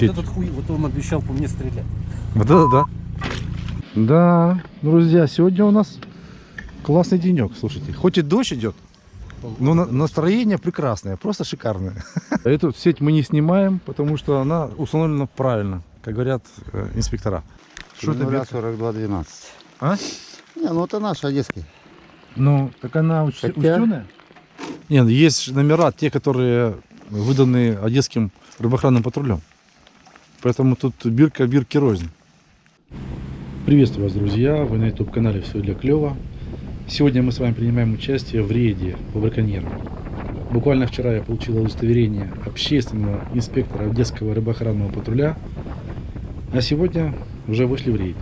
Вот этот хуй, вот он обещал по мне стрелять. Это да. Да, друзья, сегодня у нас классный денек, слушайте. Хоть и дождь идет, но на- настроение прекрасное, просто шикарное. Эту сеть мы не снимаем, потому что она установлена правильно, как говорят э, инспектора. Что это, Нуля Бетка? 42 12. А? Не, ну это наш одесский. Ну, так она уч- Хотя- учтеная? Нет, есть номера, те, которые выданы одесским рыбоохранным патрулем. Поэтому тут бирка бирки рознь. Приветствую вас, друзья! Вы на YouTube-канале «Все для клёва». Сегодня мы с вами принимаем участие в рейде по браконьерам. Буквально вчера я получил удостоверение общественного инспектора Одесского рыбоохранного патруля, а сегодня уже вышли в рейд.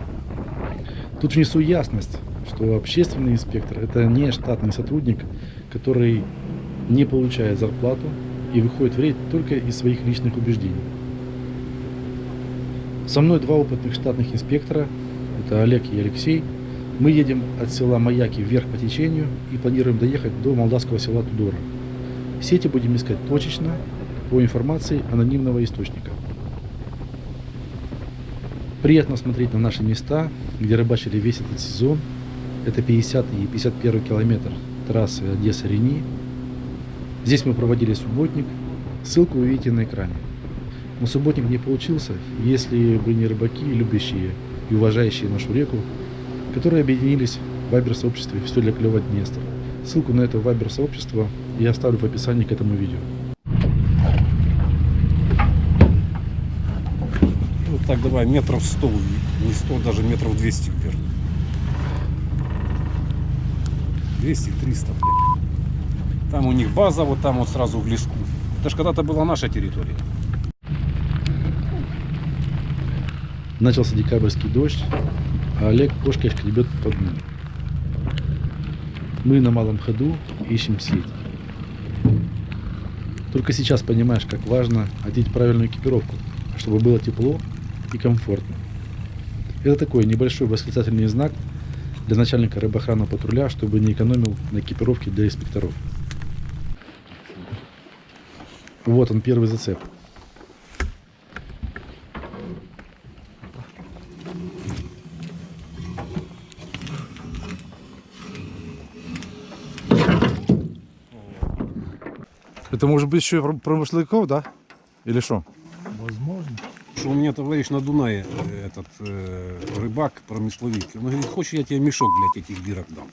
Тут внесу ясность, что общественный инспектор – это не штатный сотрудник, который не получает зарплату и выходит в рейд только из своих личных убеждений. Со мной два опытных штатных инспектора, это Олег и Алексей. Мы едем от села Маяки вверх по течению и планируем доехать до молдавского села Тудора. Сети будем искать точечно по информации анонимного источника. Приятно смотреть на наши места, где рыбачили весь этот сезон. Это 50 и 51 километр трассы Одесса-Рени. Здесь мы проводили субботник. Ссылку вы видите на экране. Но субботник не получился, если бы не рыбаки, любящие и уважающие нашу реку, которые объединились в вайбер-сообществе «Все для клёва Днестр». Ссылку на это вайбер-сообщество я оставлю в описании к этому видео. Ну так давай, метров 100, не 100, даже метров 200 вверх. 200-300, блядь. Там у них база, вот там вот сразу в леску. Это ж когда-то была наша территория. Начался декабрьский дождь, а Олег кошкой шкребет по дну. Мы на малом ходу ищем сеть. Только сейчас понимаешь, как важно одеть правильную экипировку, чтобы было тепло и комфортно. Это такой небольшой восклицательный знак для начальника рыбоохранного патруля, чтобы не экономил на экипировке для инспекторов. Вот он, первый зацеп. Это может быть еще промышляков, да? Или что? Что у меня товарищ на Дунае, э, этот э, рыбак, промысловик, он говорит, хочешь я тебе мешок, блядь, этих дырок дам?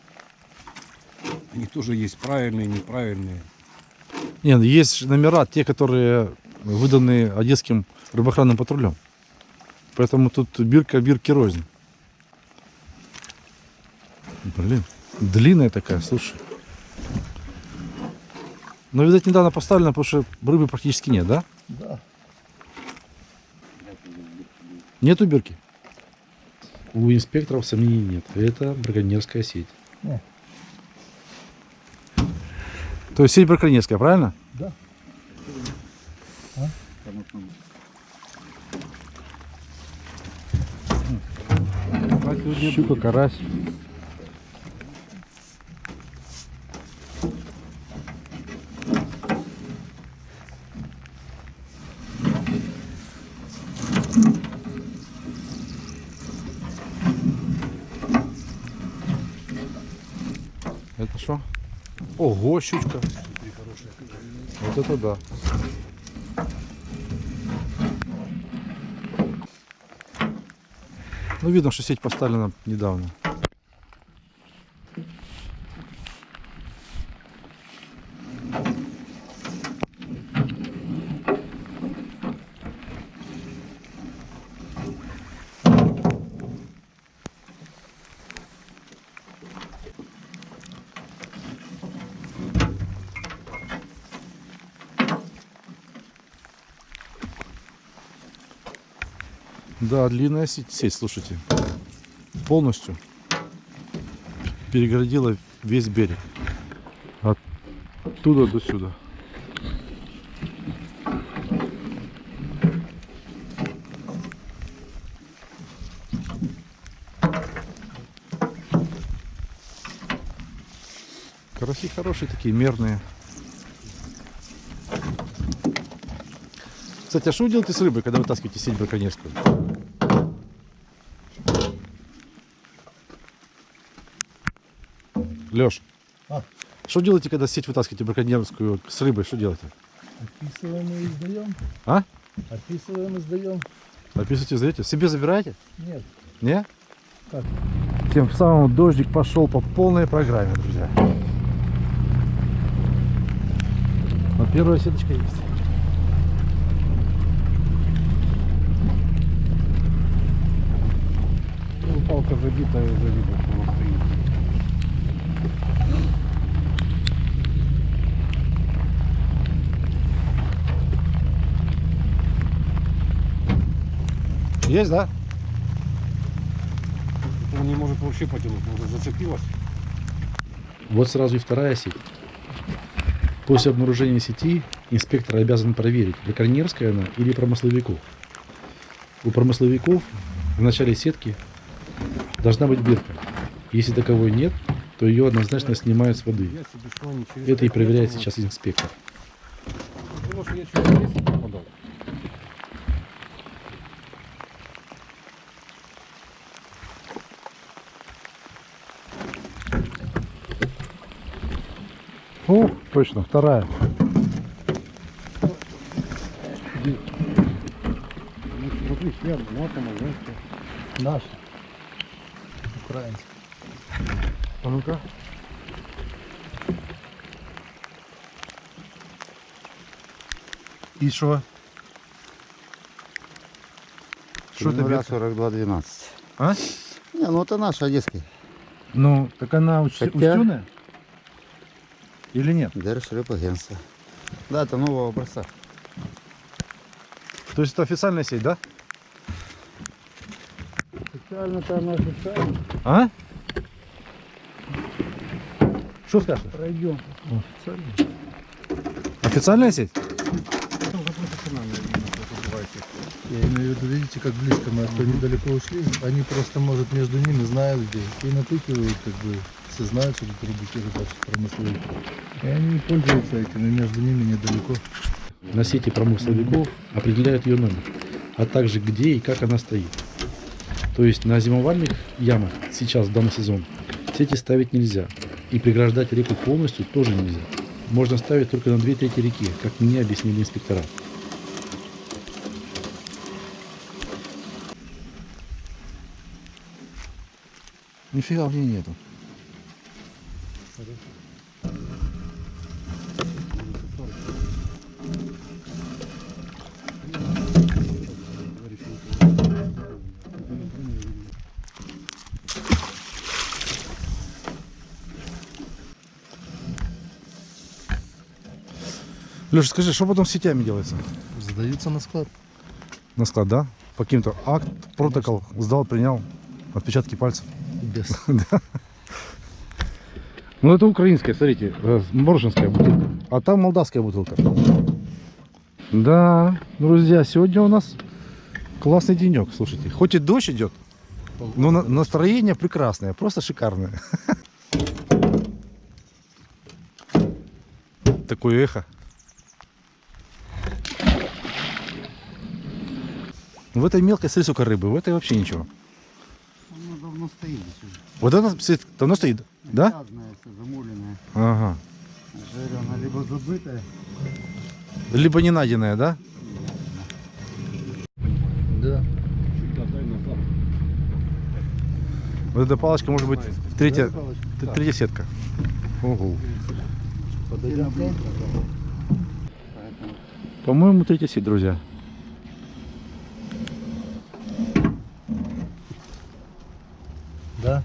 Они тоже есть правильные, неправильные. Нет, есть номера, те, которые выданы одесским рыбоохранным патрулем. Поэтому тут бирка бирки рознь. Блин, длинная такая, слушай. Но, видать, недавно поставлена, потому что рыбы практически нет, да? Да. Нету бирки? У инспекторов сомнений нет. Это браконьерская сеть. Не. То есть сеть браконьерская, правильно? Да. Щука, карась. Что? Ого, щучка. Вот это да. Ну, видно, что сеть поставлена недавно. Да, длинная сеть, сеть, слушайте. Полностью перегородила весь берег. Оттуда до сюда. Караси хорошие такие, мерные. Кстати, а что вы делаете с рыбой, когда вытаскиваете сеть браконьерскую? Леш, А? что делаете, когда сеть вытаскиваете браконьерскую с рыбой? Что делаете? Описываем и издаем. А? Описываем и сдаем. Описываете, сдаете? Себе забираете? Нет. Не? Как? Тем самым дождик пошел по полной программе, друзья. Но первая сеточка есть. Ну, палка забитая, забита, Есть, да? Он не может вообще потянуть, может зацепилась. Вот сразу и вторая сеть. После обнаружения сети инспектор обязан проверить, браконьерская она или промысловиков. У промысловиков в начале сетки должна быть бирка. Если таковой нет, то ее однозначно снимают с воды. Это и проверяет сейчас инспектор. Потому что я чуть в лес не попадал. О, точно, вторая. Смотри, я матом, женская. Наш. Украинский. А ну-ка. И что? Что это бирка? 42 12. А? Не, ну это наша одесский. Ну, так она уч- Хотя- учтеная? Или нет? Держ агентство. Да, это нового образца. То есть это официальная сеть, да? Официально-то она официально. А? Что скажешь? Пройдем. Официально. Официальная сеть? Я имею в виду, видите, как близко мы от недалеко ушли. Они просто, может, между ними знают где. И натыкивают, как бы, все знают, что тут рыбаки рыбачат промысловики. И они пользуются этим, и между ними недалеко. На сети промысловиков определяют ее номер, а также где и как она стоит. То есть на зимовальных ямах сейчас в данный сезон сети ставить нельзя. И преграждать реку полностью тоже нельзя. Можно ставить только на две трети реки, как мне объяснили инспектора. Нифига в ней нету. Леша, скажи, что потом с сетями делается? Сдаются на склад. На склад, да? По каким-то акт, протокол, сдал, принял, отпечатки пальцев. Без. Ну это украинская, смотрите, э, моржинская бутылка. А там молдавская бутылка. Да, друзья, сегодня у нас классный денек, слушайте. Хоть и дождь идет, но на- настроение прекрасное, просто шикарное. Такое эхо. В этой мелкой, смотри, сколько рыбы, в этой вообще ничего. Она давно стоит здесь уже. Вот это стоит- давно стоит, да? Грязная, замуленная. Ага. Жирена, либо забытая. Либо не найденная, да? Да. Чуть отдай назад. Вот эта палочка может быть третья, третья сетка. Ого. По-моему, третья сеть, друзья. Да.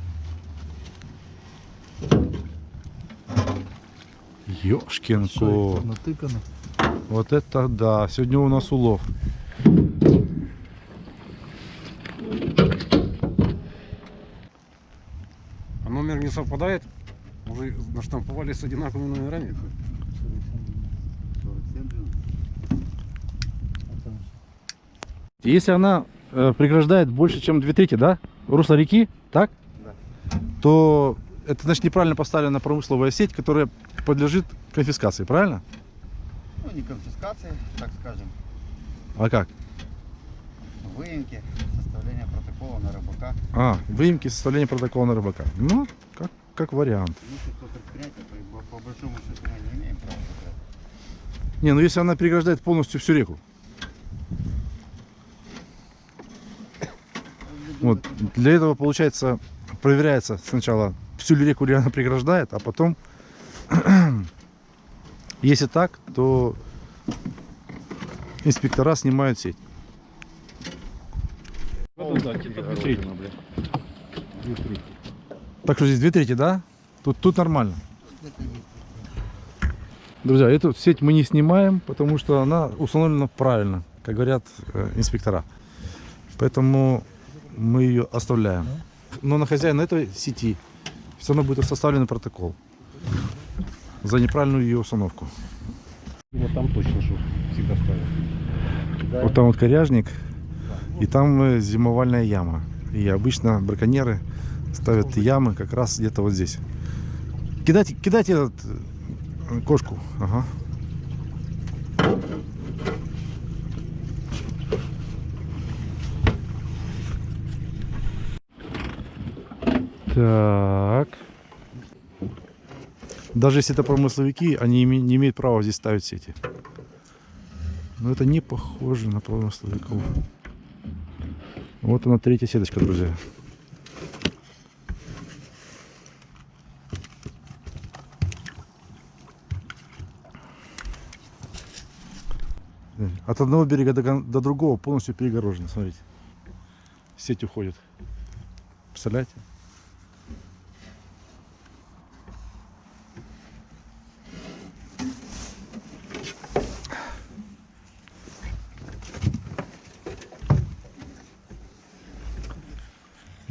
Ёшкин Шо, кот. натыкано. Вот это да. Сегодня у нас улов. А номер не совпадает? Уже наштамповали с одинаковыми номерами? 47 же. Если она э, преграждает больше, чем две трети, да? Русло реки, так? Да. То это значит неправильно поставлена промысловая сеть, которая подлежит конфискации, правильно? Ну, не конфискации, так скажем. А как? Выемки, составление протокола на рыбака. А, выемки составления протокола на рыбака. Ну, как, как вариант. Ну, предприятие, по, по- по большому счету мы не имеем права забрать. Не, ну если она переграждает полностью всю реку. Вот, для этого, получается, проверяется сначала, всю реку она преграждает, а потом, если так, то инспектора снимают сеть. Так что здесь две трети, да? Тут, тут нормально. Друзья, эту сеть мы не снимаем, потому что она установлена правильно, как говорят э, инспектора. Поэтому мы ее оставляем. Но на хозяина этой сети все равно будет составлен протокол за неправильную ее установку. Вот там точно, что всегда ставят. Вот там вот коряжник, и там э, зимовальная яма. И обычно браконьеры ставят ямы как раз где-то вот здесь. Кидайте, кидайте этот, э, кошку. Ага. Так. Даже если это промысловики, они не имеют права здесь ставить сети. Но это не похоже на промысловиков. Вот она третья сеточка, друзья. От одного берега до, до другого полностью перегорожено, смотрите. Сеть уходит. Представляете?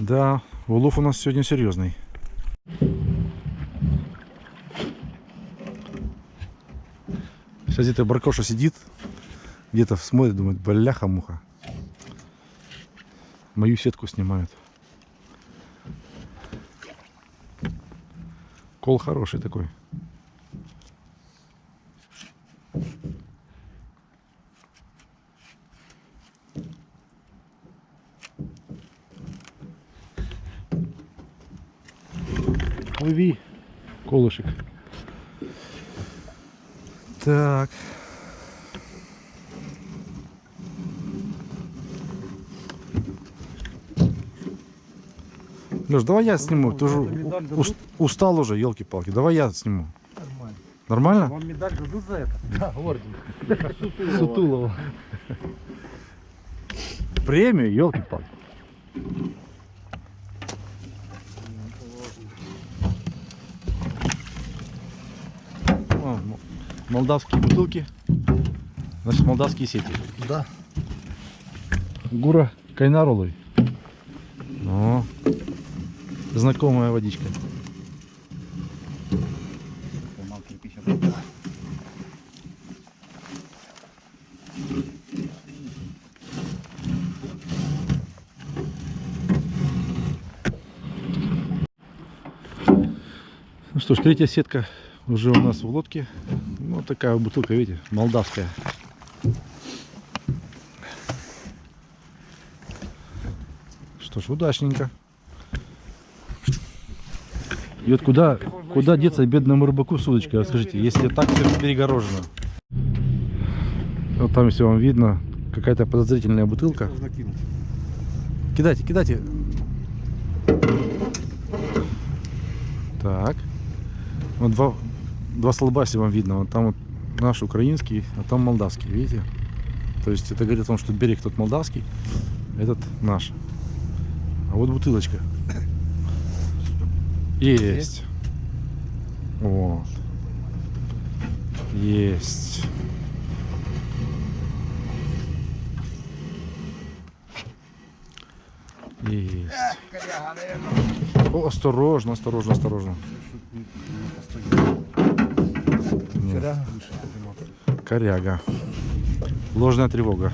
Да, улов у нас сегодня серьезный. Сейчас где-то Баркоша сидит, где-то смотрит, думает, бляха-муха. Мою сетку снимают. Кол хороший такой. Лови колышек. Так. Леш, давай я сниму. Ты же устал уже, елки-палки. Давай я сниму. Нормально. Нормально? Вам медаль дадут за это? Да, орден. Сутулова. Премию, елки-палки. О, Молдавские бутылки. Значит, молдавские сети. Да. Гура Кайнарулой. О, знакомая водичка. Ну что ж, третья сетка уже у нас в лодке. Ну, такая вот бутылка, видите, молдавская. Что ж, удачненько. И вот куда, куда деться бедному рыбаку с удочкой, расскажите, если так все перегорожено? Вот там, если вам видно, какая-то подозрительная бутылка. Кидайте, кидайте. Так. Вот два, два столба, если вам видно. Вот там вот наш украинский, а там молдавский, видите? То есть это говорит о том, что берег тот молдавский, этот наш. А вот бутылочка. Есть. Вот. Есть. Есть. О, осторожно, осторожно, осторожно. Нет. Коряга. Ложная тревога.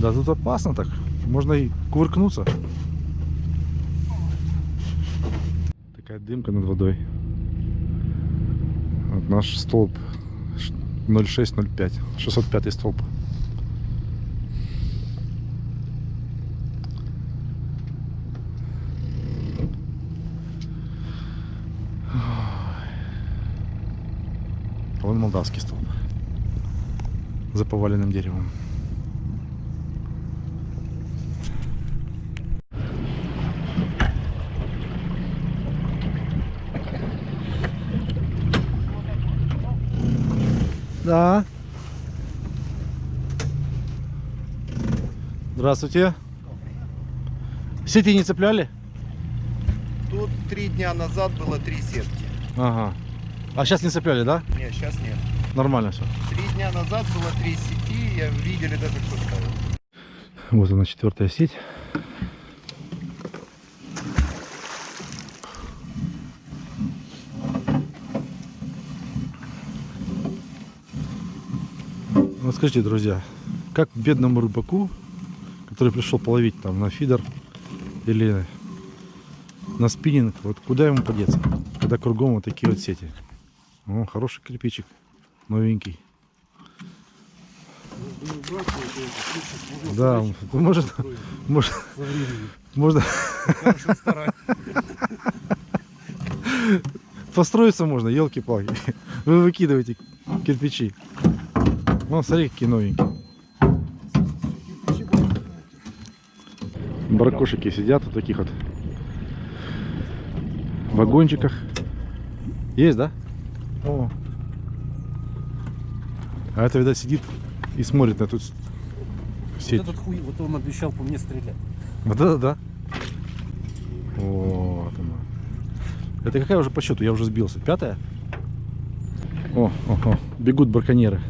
Да тут опасно так. Можно и кувыркнуться. Такая дымка над водой. Вот наш столб ш- 0605. 605 столб. Вон молдавский столб. За поваленным деревом. Да. Здравствуйте. Сети не цепляли? Тут три дня назад было три сетки. Ага. А сейчас не цепляли, да? Нет, сейчас нет. Нормально все. Три дня назад было три сети, я видели даже кто ставил. Вот она четвертая сеть. Вот скажите, друзья, как бедному рыбаку, который пришел половить там на фидер или на спиннинг, вот куда ему подеться, когда кругом вот такие вот сети? О, хороший кирпичик, новенький. Да, может, может, можно построиться можно, елки-палки. Вы выкидываете кирпичи. Вон, смотри, какие новенькие. Баркошики сидят в таких вот вагончиках. Есть, да? О. А это, видать, сидит и смотрит на эту с- сеть. Вот этот хуй, вот он обещал по мне стрелять. Вот это да. Вот она. Это какая уже по счету? Я уже сбился. Пятая? О, о, о, бегут браконьеры.